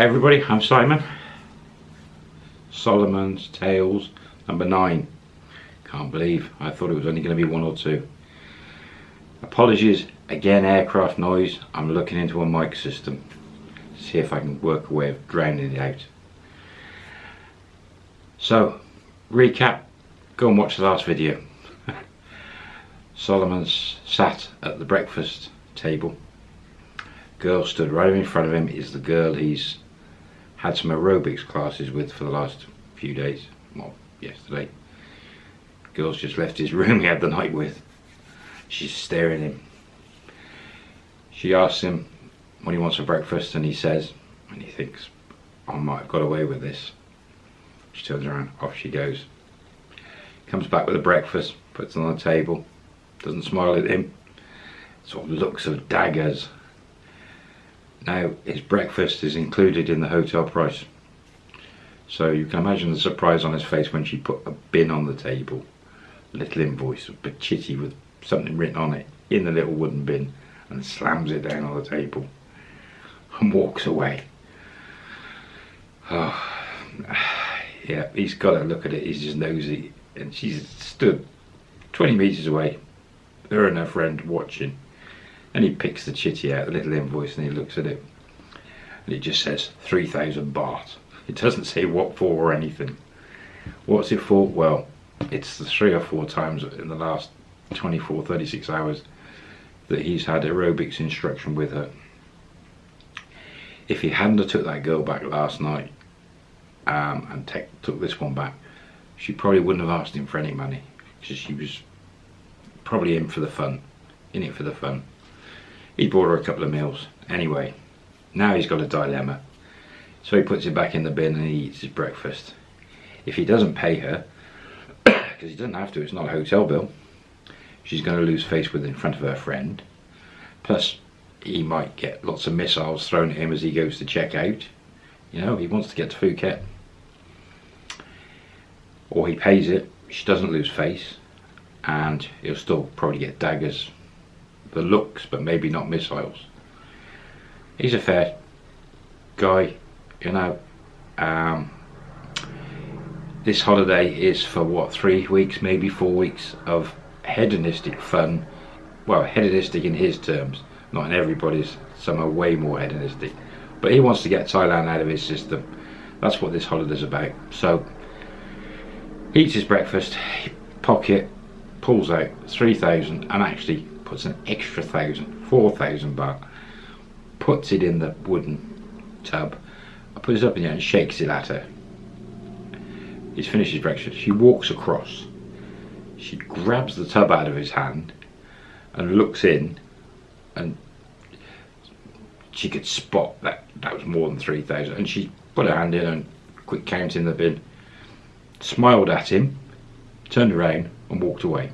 Hi everybody, I'm Simon. Solomon's Tales number 9. Can't believe, I thought it was only going to be one or two. Apologies, again aircraft noise. I'm looking into a mic system. See if I can work a way of drowning it out. So, recap, go and watch the last video. Solomon's sat at the breakfast table. Girl stood right in front of him is the girl he's had some aerobics classes with for the last few days. Well, yesterday. Girl's just left his room he had the night with. She's staring at him. She asks him what he wants for breakfast and he says, and he thinks, I might have got away with this. She turns around, off she goes. Comes back with the breakfast, puts it on the table, doesn't smile at him, sort of looks of daggers. Now, his breakfast is included in the hotel price. So you can imagine the surprise on his face when she put a bin on the table. A little invoice, bit chitty with something written on it in the little wooden bin and slams it down on the table and walks away. Oh, yeah, he's got to look at it, he's just nosy. And she's stood 20 metres away, her and her friend watching. And he picks the chitty out, the little invoice, and he looks at it. And it just says 3,000 baht. It doesn't say what for or anything. What's it for? Well, it's the three or four times in the last 24, 36 hours that he's had aerobics instruction with her. If he hadn't took that girl back last night um, and took this one back, she probably wouldn't have asked him for any money because she was probably in for the fun, in it for the fun. He bought her a couple of meals. Anyway, now he's got a dilemma. So he puts it back in the bin and he eats his breakfast. If he doesn't pay her, because he doesn't have to, it's not a hotel bill, she's going to lose face with in front of her friend. Plus, he might get lots of missiles thrown at him as he goes to check out. You know, he wants to get to Phuket. Or he pays it, she doesn't lose face, and he'll still probably get daggers. The looks, but maybe not missiles. He's a fair guy, you know. Um, this holiday is for what, three weeks, maybe four weeks of hedonistic fun. Well, hedonistic in his terms, not in everybody's. Some are way more hedonistic. But he wants to get Thailand out of his system. That's what this holiday's about. So, eats his breakfast, pocket, pulls out 3,000 and actually puts an extra thousand, four thousand 4,000 baht, puts it in the wooden tub, puts it up in there and shakes it at her. He's finished his breakfast. She walks across. She grabs the tub out of his hand and looks in and she could spot that that was more than 3,000 and she put her hand in and quick count in the bin smiled at him turned around and walked away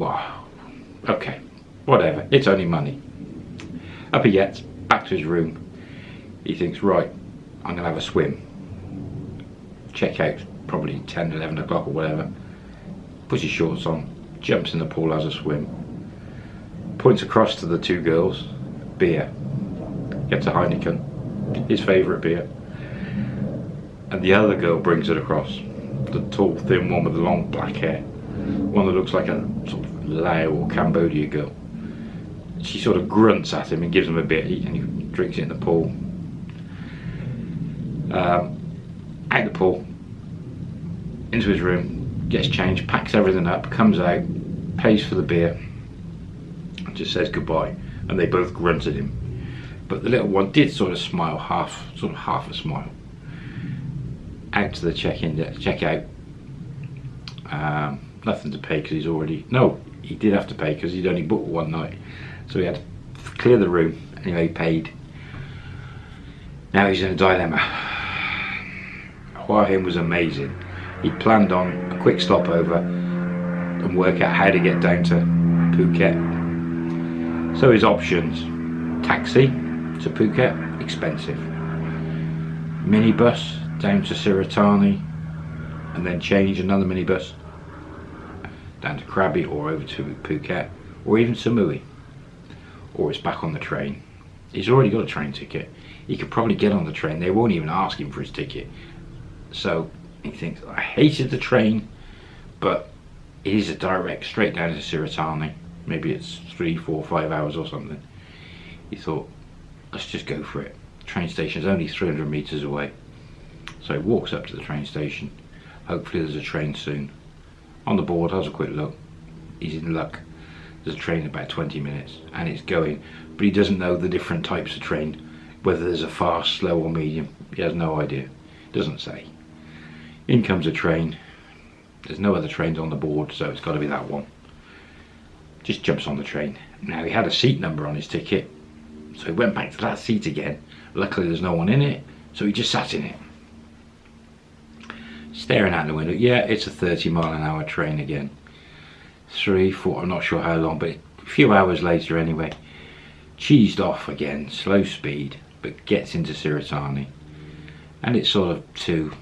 wow okay whatever it's only money. Up he gets back to his room. He thinks right I'm gonna have a swim. Check out probably 10 11 o'clock or whatever. Puts his shorts on jumps in the pool has a swim. Points across to the two girls beer. Gets a Heineken his favourite beer. And the other girl brings it across. The tall thin one with the long black hair. One that looks like a sort of Lao or Cambodia girl. She sort of grunts at him and gives him a beer and he drinks it in the pool. Um, out the pool into his room gets changed packs everything up comes out pays for the beer just says goodbye and they both grunt at him. But the little one did sort of smile half sort of half a smile. Out to the check-in check-out um, nothing to pay because he's already no he did have to pay because he'd only booked one night. So he had to clear the room anyway he paid. Now he's in a dilemma. Hua Hin was amazing. He planned on a quick stopover and work out how to get down to Phuket. So his options, taxi to Phuket, expensive. Minibus down to Surat Thani and then change another minibus down to Krabi or over to Phuket or even Samui or it's back on the train. He's already got a train ticket. He could probably get on the train. They won't even ask him for his ticket. So he thinks, I hated the train, but it is a direct straight down to Surat Thani. Maybe it's three, four, five hours or something. He thought, let's just go for it. Train station is only 300 metres away. So he walks up to the train station. Hopefully there's a train soon. On the board, has a quick look. He's in luck. There's a train in about 20 minutes and it's going. But he doesn't know the different types of train. Whether there's a fast, slow or medium. He has no idea. Doesn't say. In comes a train. There's no other trains on the board so it's got to be that one. Just jumps on the train. Now he had a seat number on his ticket. So he went back to that seat again. Luckily there's no one in it. So he just sat in it staring out the window. Yeah, it's a 30 mile an hour train again. Three, four, I'm not sure how long, but a few hours later anyway. Cheesed off again, slow speed, but gets into Surat Thani. And it's sort of two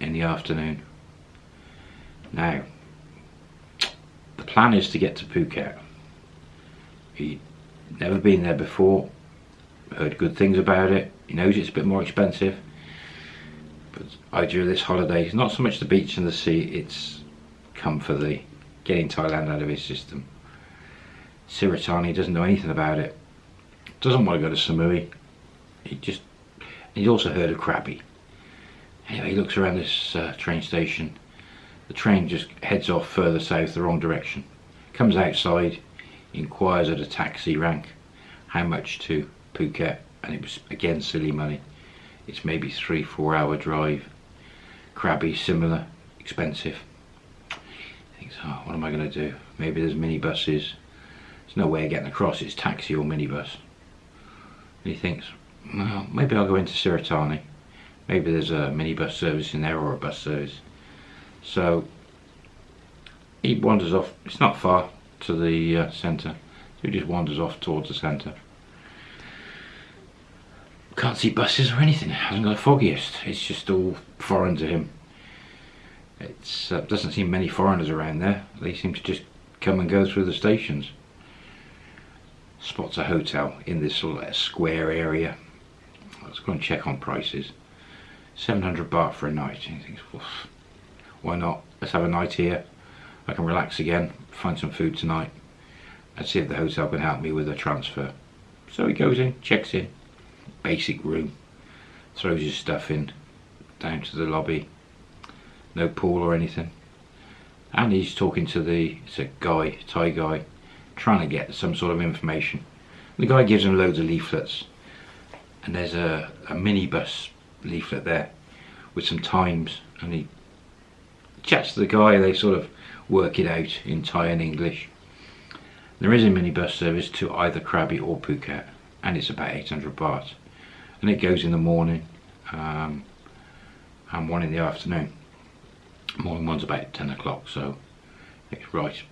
in the afternoon. Now, the plan is to get to Phuket. He'd never been there before, heard good things about it. He knows it's a bit more expensive but idea of this holiday not so much the beach and the sea, it's come for the getting Thailand out of his system. Surat Thani doesn't know anything about it. Doesn't want to go to Samui. He just, he's also heard of Krabi. Anyway, he looks around this uh, train station. The train just heads off further south, the wrong direction. Comes outside, inquires at a taxi rank how much to Phuket, and it was again silly money it's maybe three four hour drive. Krabi similar expensive. Thinks oh what am I going to do? Maybe there's minibuses. There's no way of getting across it's taxi or minibus. And he thinks well maybe I'll go into Surat Thani maybe there's a minibus service in there or a bus service. So he wanders off it's not far to the uh, centre so he just wanders off towards the centre can't see buses or anything. Hasn't got the foggiest. It's just all foreign to him. It uh, doesn't seem many foreigners around there. They seem to just come and go through the stations. Spots a hotel in this sort of square area. Let's go and check on prices. 700 baht for a night. He thinks, why not? Let's have a night here. I can relax again, find some food tonight, and see if the hotel can help me with a transfer. So he goes in, checks in, basic room. Throws his stuff in down to the lobby. No pool or anything. And he's talking to the it's a guy Thai guy trying to get some sort of information. The guy gives him loads of leaflets. And there's a, a minibus leaflet there with some times. And he chats to the guy. They sort of work it out in Thai and English. There is a minibus service to either Krabi or Phuket. And it's about 800 baht and it goes in the morning um, and one in the afternoon. Morning one's about 10 o'clock so it's right.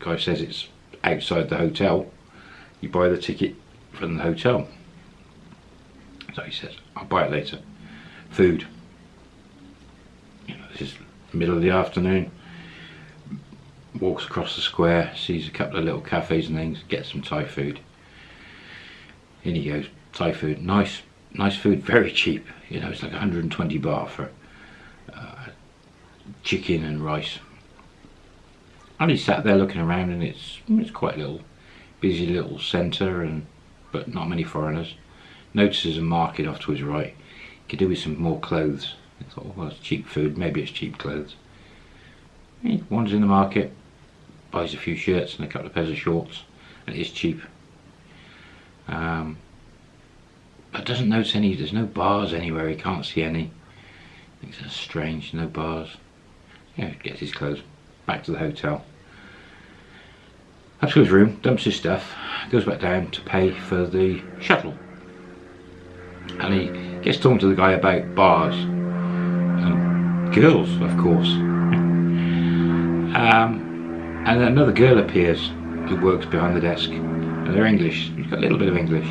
Guy says it's outside the hotel. You buy the ticket from the hotel. So he says I'll buy it later. Food. You know, this is middle of the afternoon. Walks across the square sees a couple of little cafes and things gets some Thai food. In he goes. Thai food nice nice food, very cheap. You know, it's like 120 baht for uh, chicken and rice. And he sat there looking around, and it's it's quite a little busy little centre, and but not many foreigners. Notices a market off to his right. Could do with some more clothes. I thought, well, it's cheap food. Maybe it's cheap clothes. He wanders in the market, buys a few shirts and a couple of pairs of shorts, and it is cheap. Um, doesn't notice any, there's no bars anywhere, he can't see any. Thinks that's strange, no bars. Yeah, gets his clothes, back to the hotel. Up to his room, dumps his stuff, goes back down to pay for the shuttle. And he gets talking to the guy about bars. And girls, of course. um, and another girl appears who works behind the desk. And they're English, he's got a little bit of English.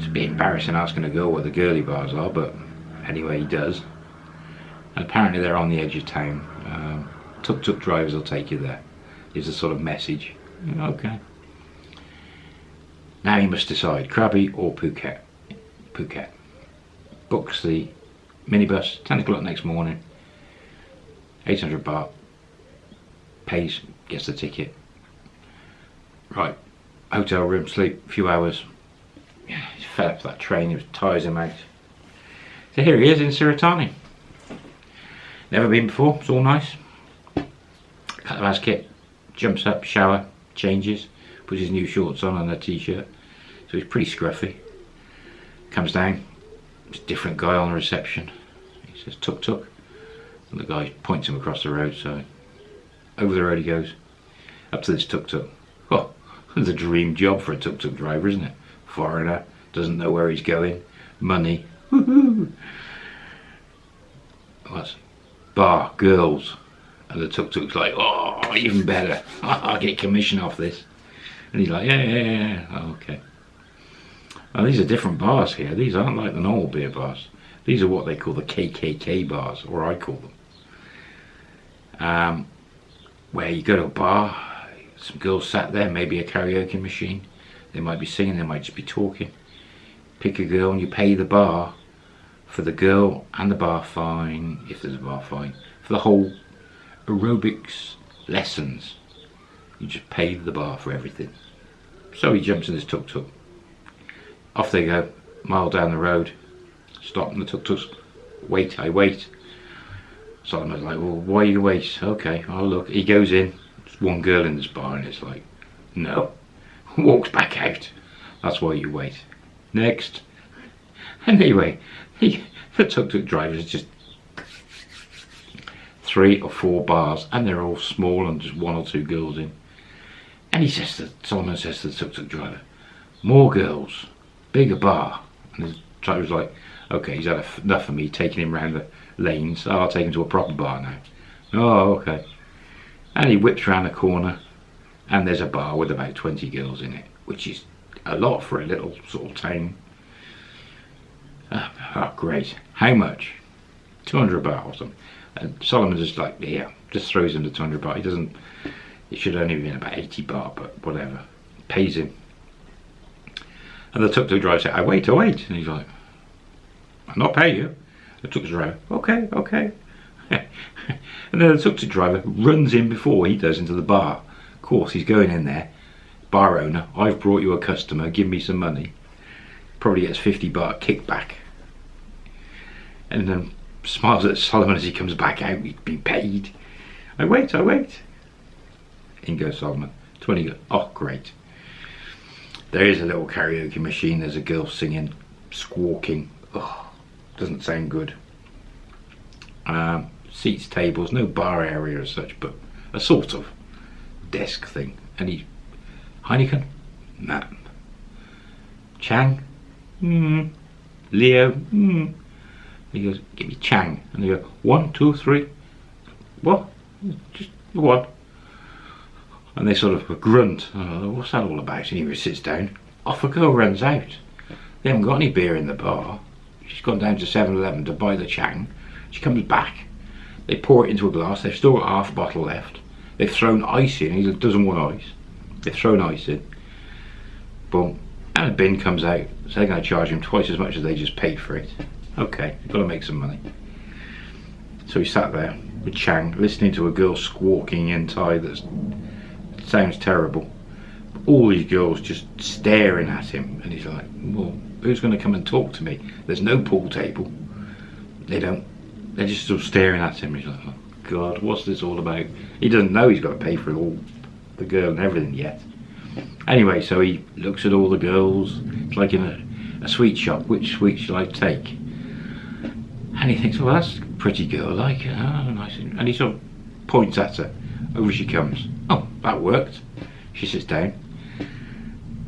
It's a bit embarrassing asking a girl what the girly bars are, but anyway, he does. Apparently they're on the edge of town. Um, tuk-tuk drivers will take you there. Is a sort of message. Okay. Now he must decide, Krabi or Phuket. Phuket. Books the minibus, 10 o'clock next morning, 800 baht, pays, gets the ticket. Right, hotel room, sleep, few hours. Yeah, he's fed up that train, it tires him out. So here he is in Surat Thani. Never been before, it's all nice. Cut the last kit, jumps up, shower, changes, puts his new shorts on and a t-shirt. So he's pretty scruffy. Comes down, it's a different guy on the reception. He says tuk tuk. And the guy points him across the road, so over the road he goes. Up to this tuk tuk. Oh, it's a dream job for a tuk tuk driver, isn't it? Foreigner, doesn't know where he's going, money. Woohoo! Bar, girls. And the tuk tuk's like, oh, even better. I'll get commission off this. And he's like, yeah, yeah, yeah, oh, okay. Well, these are different bars here. These aren't like the normal beer bars. These are what they call the KKK bars, or I call them. Um, where you go to a bar, some girls sat there, maybe a karaoke machine. They might be singing, they might just be talking. Pick a girl and you pay the bar for the girl and the bar fine, if there's a bar fine, for the whole aerobics lessons. You just pay the bar for everything. So he jumps in his tuk-tuk. Off they go, mile down the road. Stop and the tuk-tuks. Wait, I wait. Solomon's like, well, why you wait? Okay, I'll look. He goes in. There's one girl in this bar and it's like, no. Walks back out. That's why you wait. Next. Anyway, he, the tuk-tuk driver is just three or four bars and they're all small and just one or two girls in. And he says to, Solomon says to the tuk-tuk driver, more girls, bigger bar. And the driver's like, okay, he's had enough of me taking him around the lanes. I'll take him to a proper bar now. Oh, okay. And he whips around the corner and there's a bar with about 20 girls in it, which is a lot for a little sort of town. Oh, oh great. How much? 200 baht or something. And Solomon just like, yeah, just throws him the 200 baht. He doesn't, it should only have been about 80 baht, but whatever. Pays him. And the tuk-tuk driver said, I wait, I wait. And he's like, I'll not pay you. The tuk-tuk driver, okay, okay. and then the tuk-tuk driver runs in before he does into the bar. Course, he's going in there. Bar owner, I've brought you a customer, give me some money. Probably gets 50 baht kickback. And then smiles at Solomon as he comes back out, he'd be paid. I wait, I wait. In goes Solomon. 20 oh great. There is a little karaoke machine, there's a girl singing, squawking. Oh, doesn't sound good. Um, seats, tables, no bar area as such, but a sort of desk thing. And he, Heineken? Nah. Chang? Hmm. Leo? Hmm. He goes, give me Chang. And they go, one, two, three. What? Just one. And they sort of grunt. Oh, what's that all about? And he sits down. Off a girl runs out. They haven't got any beer in the bar. She's gone down to 7-Eleven to buy the Chang. She comes back. They pour it into a glass. They've still got half a bottle left. They've thrown ice in. He doesn't want ice. They've thrown ice in. Boom. And a bin comes out. So they're going to charge him twice as much as they just paid for it. Okay, you've got to make some money. So he sat there with Chang, listening to a girl squawking in Thai that sounds terrible. All these girls just staring at him, and he's like, well, who's going to come and talk to me? There's no pool table. They don't, they're just of staring at him. He's like, oh God, what's this all about? He doesn't know he's got to pay for all the girl and everything yet. Anyway, so he looks at all the girls. It's like in a, a sweet shop. Which sweet shall I take? And he thinks, well, that's a pretty girl, like, oh, nice. And he sort of points at her. Over she comes. Oh, that worked. She sits down.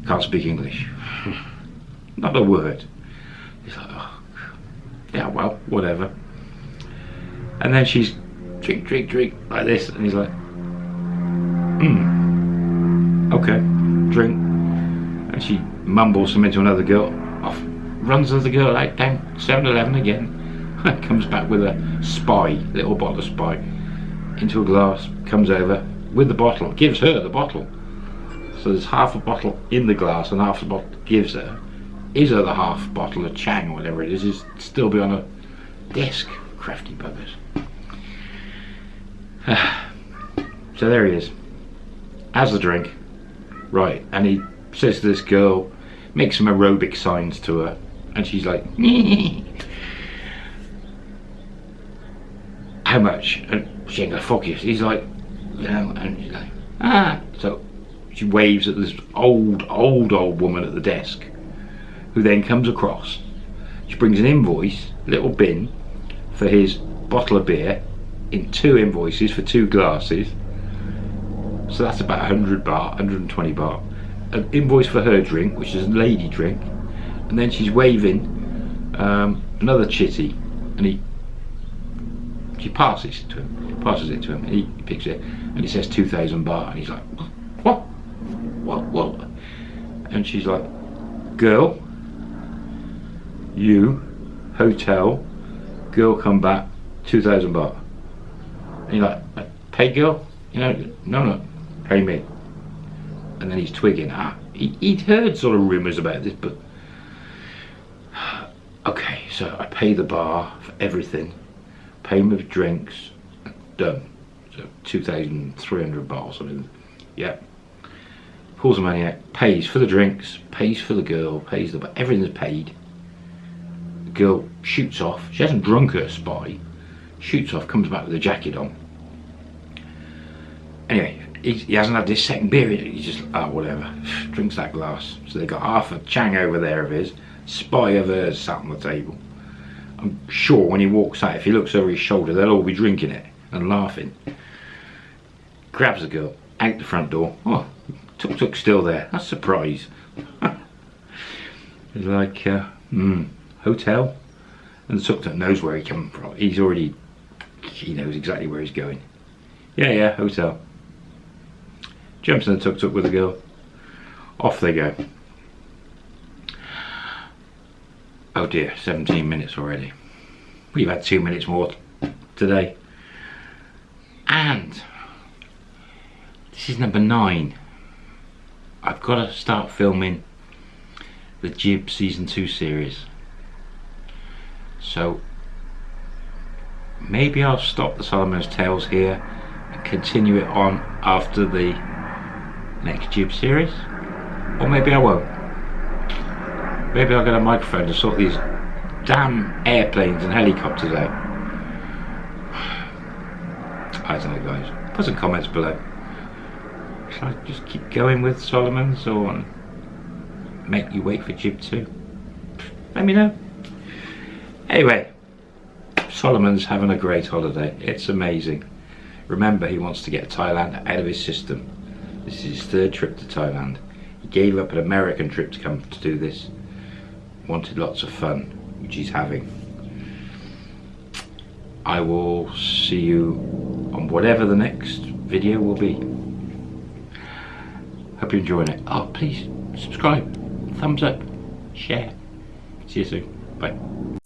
Can't speak English. Not a word. He's like, oh, yeah, well, whatever. And then she's drink, drink, drink, like this. And he's like, hmm, okay, drink. And she mumbles something to another girl. Off runs another girl out down 7-Eleven again. comes back with a spy, little bottle of spy, into a glass, comes over with the bottle, gives her the bottle. So there's half a bottle in the glass and half the bottle gives her. His other half bottle of Chang or whatever it is is still be on a desk. Crafty buggers. so there he is. Has the drink. Right, and he says to this girl, makes some aerobic signs to her, and she's like, how much? And she ain't gonna fuck you. He's like, know, and she's like, ah. So she waves at this old, old, old woman at the desk, who then comes across. She brings an invoice, little bin, for his bottle of beer, in two invoices for two glasses. So that's about 100 baht, 120 baht. An invoice for her drink, which is a lady drink, and then she's waving um, another chitty, and he she passes it to him, passes it to him, he picks it, and he says 2,000 baht, and he's like, what, what, what? And she's like, girl, you, hotel, girl come back, 2,000 baht. And you're like, pay girl? You know, no, no, pay me. And then he's twigging, ah, he, he'd heard sort of rumours about this, but okay, so I pay the bar for everything payment of drinks, done. So 2,300 bottles, I mean, yeah. Pulls the money out, pays for the drinks, pays for the girl, pays the, bar. everything's paid. Girl shoots off, she hasn't drunk her spy, shoots off, comes back with a jacket on. Anyway, he, he hasn't had his second beer, he just, oh, whatever, drinks that glass. So they got half a chang over there of his, spy of hers sat on the table. I'm sure when he walks out, if he looks over his shoulder, they'll all be drinking it and laughing. Grabs the girl out the front door. Oh, Tuk Tuk still there. That's a surprise. it's like, uh, hmm, hotel. And the Tuk Tuk knows where he coming from. He's already, he knows exactly where he's going. Yeah, yeah, hotel. Jumps in the Tuk Tuk with the girl. Off they go. Oh dear, 17 minutes already. We've had two minutes more today. And this is number nine. I've got to start filming the Jib season two series. So maybe I'll stop the Solomon's Tales here and continue it on after the next Jib series. Or maybe I won't. Maybe I'll get a microphone to sort these damn airplanes and helicopters out. I don't know guys. Put some comments below. Should I just keep going with Solomon's or make you wait for Jib 2? Let me know. Anyway, Solomon's having a great holiday. It's amazing. Remember, he wants to get Thailand out of his system. This is his third trip to Thailand. He gave up an American trip to come to do this wanted lots of fun, which he's having. I will see you on whatever the next video will be. Hope you're enjoying it. Oh, please subscribe, thumbs up, share. See you soon. Bye.